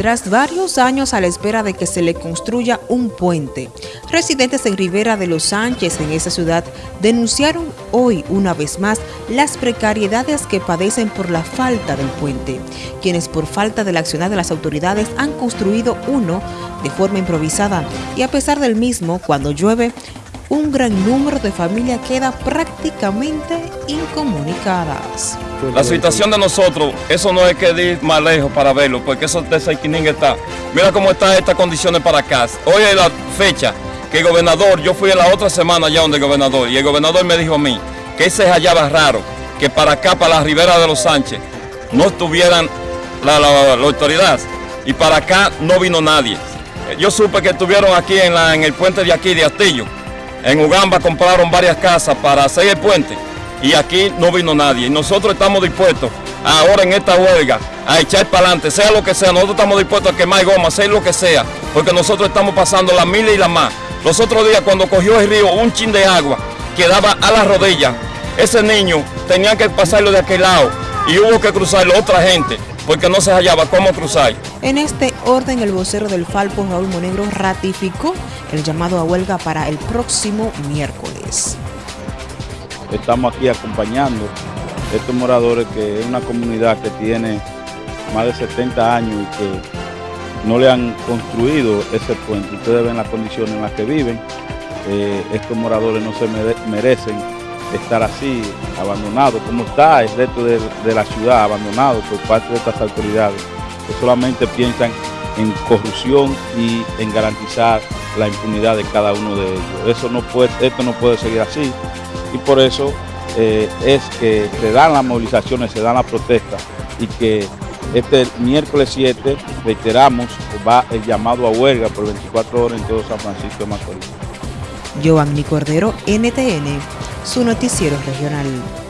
Tras varios años a la espera de que se le construya un puente, residentes en Rivera de los Sánchez, en esa ciudad, denunciaron hoy una vez más las precariedades que padecen por la falta del puente, quienes por falta de la acción de las autoridades han construido uno de forma improvisada. Y a pesar del mismo, cuando llueve, un gran número de familias queda prácticamente incomunicadas. La situación de nosotros, eso no es que ir más lejos para verlo, porque eso de Saiquinín está. Mira cómo están estas condiciones para acá. Hoy es la fecha que el gobernador, yo fui la otra semana allá donde el gobernador, y el gobernador me dijo a mí que se hallaba raro que para acá, para la ribera de los Sánchez, no estuvieran la, la, autoridad, y para acá no vino nadie. Yo supe que estuvieron aquí en, en el puente de aquí, de Astillo, en Ugamba compraron varias casas para hacer el puente y aquí no vino nadie. Y nosotros estamos dispuestos ahora en esta huelga a echar para adelante, sea lo que sea. Nosotros estamos dispuestos a quemar goma, hacer lo que sea, porque nosotros estamos pasando las miles y las más. Los otros días cuando cogió el río un chin de agua quedaba a la rodilla, ese niño tenía que pasarlo de aquel lado y hubo que cruzarlo otra gente porque no se hallaba cómo cruzar. En este orden, el vocero del Falpo, Raúl Monegro, ratificó el llamado a huelga para el próximo miércoles. Estamos aquí acompañando a estos moradores que es una comunidad que tiene más de 70 años y que no le han construido ese puente. Ustedes ven las condiciones en las que viven. Eh, estos moradores no se merecen estar así, abandonado, como está el resto de, la ciudad, abandonado por parte de estas autoridades, que solamente piensan en corrupción y en garantizar la impunidad de cada uno de ellos. Eso no puede, esto no puede seguir así y por eso eh, es que se dan las movilizaciones, se dan las protestas y que este miércoles 7, reiteramos, va el llamado a huelga por 24 horas en todo San Francisco de Macorís. Cordero, NTN, su noticiero regional.